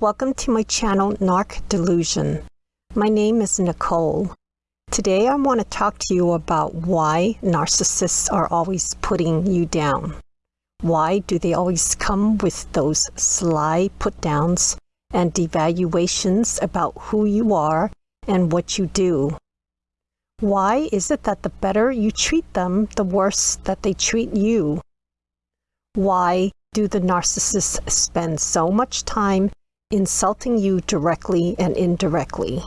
Welcome to my channel, Narc Delusion. My name is Nicole. Today I want to talk to you about why narcissists are always putting you down. Why do they always come with those sly put downs and devaluations about who you are and what you do? Why is it that the better you treat them, the worse that they treat you? Why do the narcissists spend so much time insulting you directly and indirectly.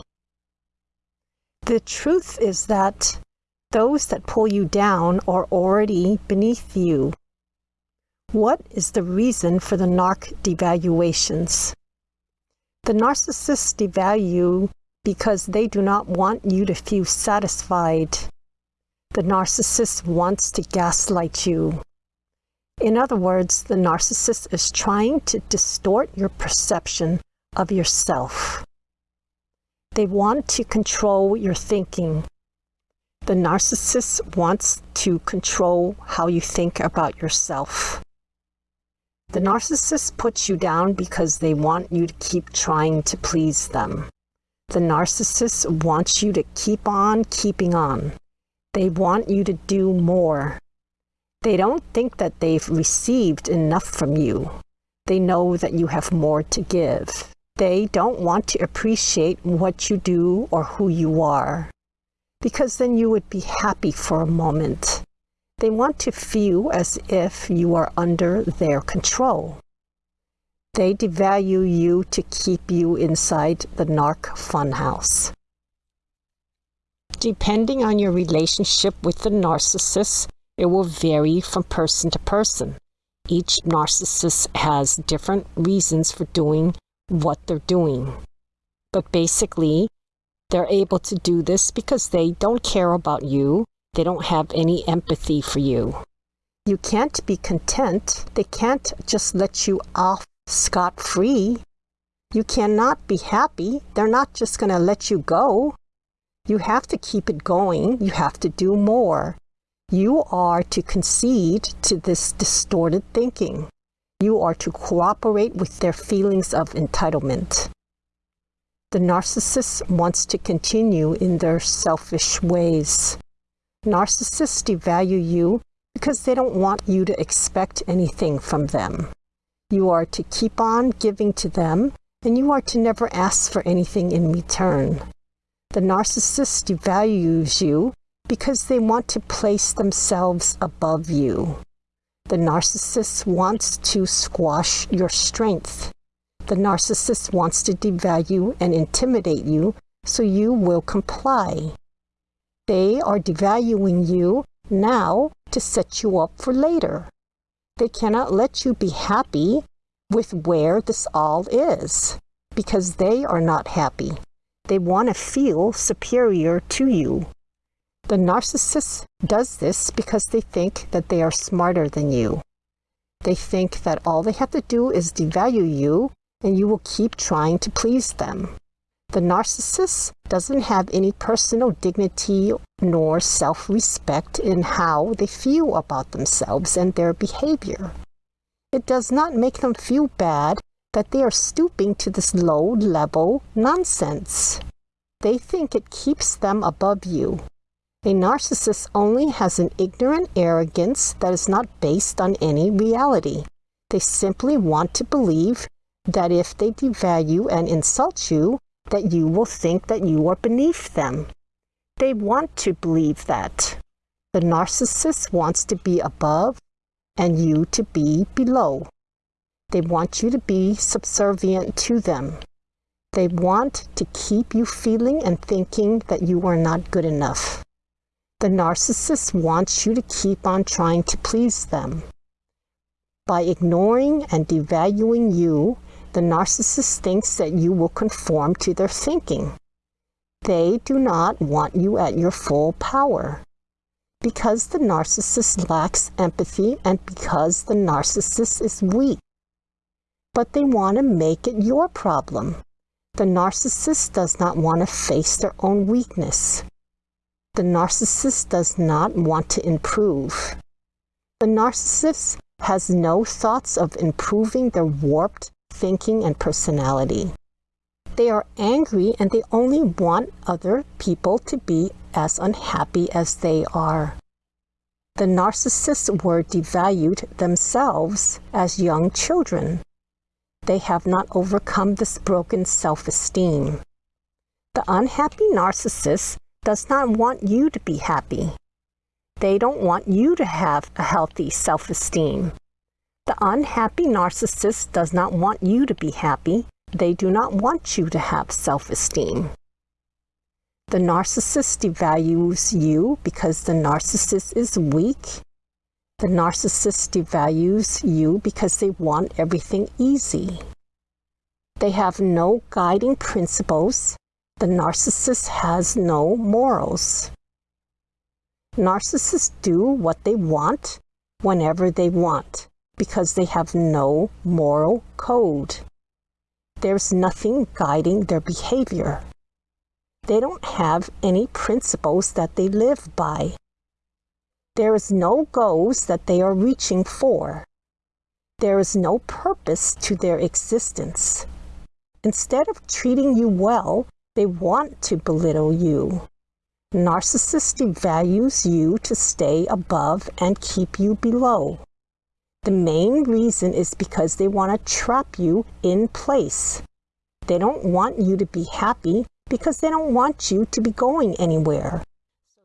The truth is that those that pull you down are already beneath you. What is the reason for the narc devaluations? The narcissists devalue because they do not want you to feel satisfied. The narcissist wants to gaslight you. In other words, the narcissist is trying to distort your perception of yourself. They want to control your thinking. The narcissist wants to control how you think about yourself. The narcissist puts you down because they want you to keep trying to please them. The narcissist wants you to keep on keeping on. They want you to do more. They don't think that they've received enough from you. They know that you have more to give. They don't want to appreciate what you do or who you are, because then you would be happy for a moment. They want to feel as if you are under their control. They devalue you to keep you inside the narc funhouse. Depending on your relationship with the narcissist, it will vary from person to person. Each narcissist has different reasons for doing what they're doing. But basically, they're able to do this because they don't care about you. They don't have any empathy for you. You can't be content. They can't just let you off scot-free. You cannot be happy. They're not just going to let you go. You have to keep it going. You have to do more. You are to concede to this distorted thinking. You are to cooperate with their feelings of entitlement. The narcissist wants to continue in their selfish ways. Narcissists devalue you because they don't want you to expect anything from them. You are to keep on giving to them, and you are to never ask for anything in return. The narcissist devalues you because they want to place themselves above you. The narcissist wants to squash your strength. The narcissist wants to devalue and intimidate you so you will comply. They are devaluing you now to set you up for later. They cannot let you be happy with where this all is because they are not happy. They want to feel superior to you. The narcissist does this because they think that they are smarter than you. They think that all they have to do is devalue you and you will keep trying to please them. The narcissist doesn't have any personal dignity nor self-respect in how they feel about themselves and their behavior. It does not make them feel bad that they are stooping to this low-level nonsense. They think it keeps them above you a narcissist only has an ignorant arrogance that is not based on any reality. They simply want to believe that if they devalue and insult you, that you will think that you are beneath them. They want to believe that. The narcissist wants to be above and you to be below. They want you to be subservient to them. They want to keep you feeling and thinking that you are not good enough. The narcissist wants you to keep on trying to please them. By ignoring and devaluing you, the narcissist thinks that you will conform to their thinking. They do not want you at your full power. Because the narcissist lacks empathy and because the narcissist is weak. But they want to make it your problem. The narcissist does not want to face their own weakness. The narcissist does not want to improve. The narcissist has no thoughts of improving their warped thinking and personality. They are angry and they only want other people to be as unhappy as they are. The narcissists were devalued themselves as young children. They have not overcome this broken self esteem. The unhappy narcissist does not want you to be happy. They don't want you to have a healthy self esteem. The unhappy narcissist does not want you to be happy. They do not want you to have self esteem. The narcissist devalues you because the narcissist is weak. The narcissist devalues you because they want everything easy. They have no guiding principles. The narcissist has no morals. Narcissists do what they want whenever they want because they have no moral code. There's nothing guiding their behavior. They don't have any principles that they live by. There is no goals that they are reaching for. There is no purpose to their existence. Instead of treating you well, they want to belittle you. Narcissist devalues you to stay above and keep you below. The main reason is because they want to trap you in place. They don't want you to be happy because they don't want you to be going anywhere.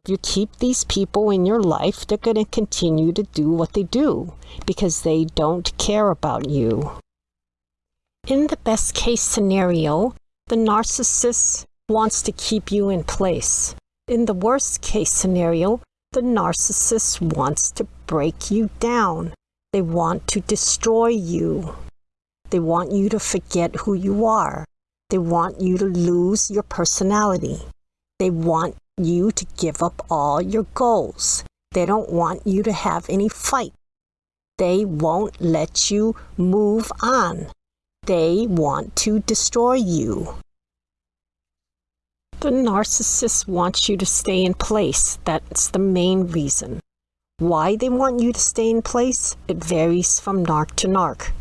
If you keep these people in your life, they're going to continue to do what they do because they don't care about you. In the best case scenario, the narcissist wants to keep you in place. In the worst case scenario, the narcissist wants to break you down. They want to destroy you. They want you to forget who you are. They want you to lose your personality. They want you to give up all your goals. They don't want you to have any fight. They won't let you move on. They want to destroy you. The narcissist wants you to stay in place. That's the main reason. Why they want you to stay in place? It varies from narc to narc.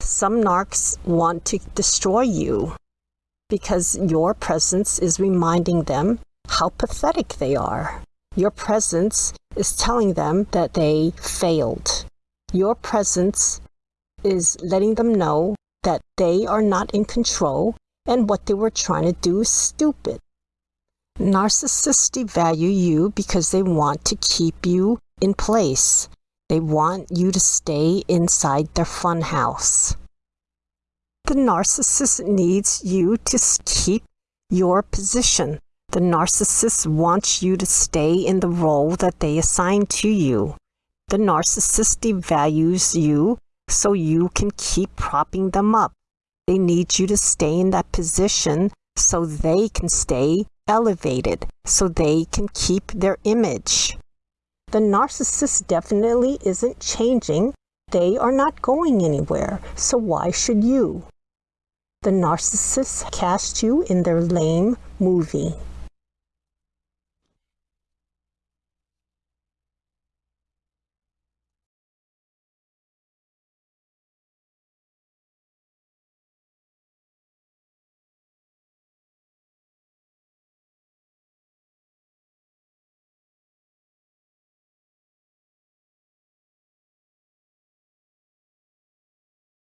Some narcs want to destroy you because your presence is reminding them how pathetic they are. Your presence is telling them that they failed. Your presence is letting them know that they are not in control and what they were trying to do is stupid. Narcissists devalue you because they want to keep you in place. They want you to stay inside their funhouse. The narcissist needs you to keep your position. The narcissist wants you to stay in the role that they assign to you. The narcissist devalues you so you can keep propping them up. They need you to stay in that position so they can stay elevated, so they can keep their image. The narcissist definitely isn't changing. They are not going anywhere, so why should you? The narcissist cast you in their lame movie.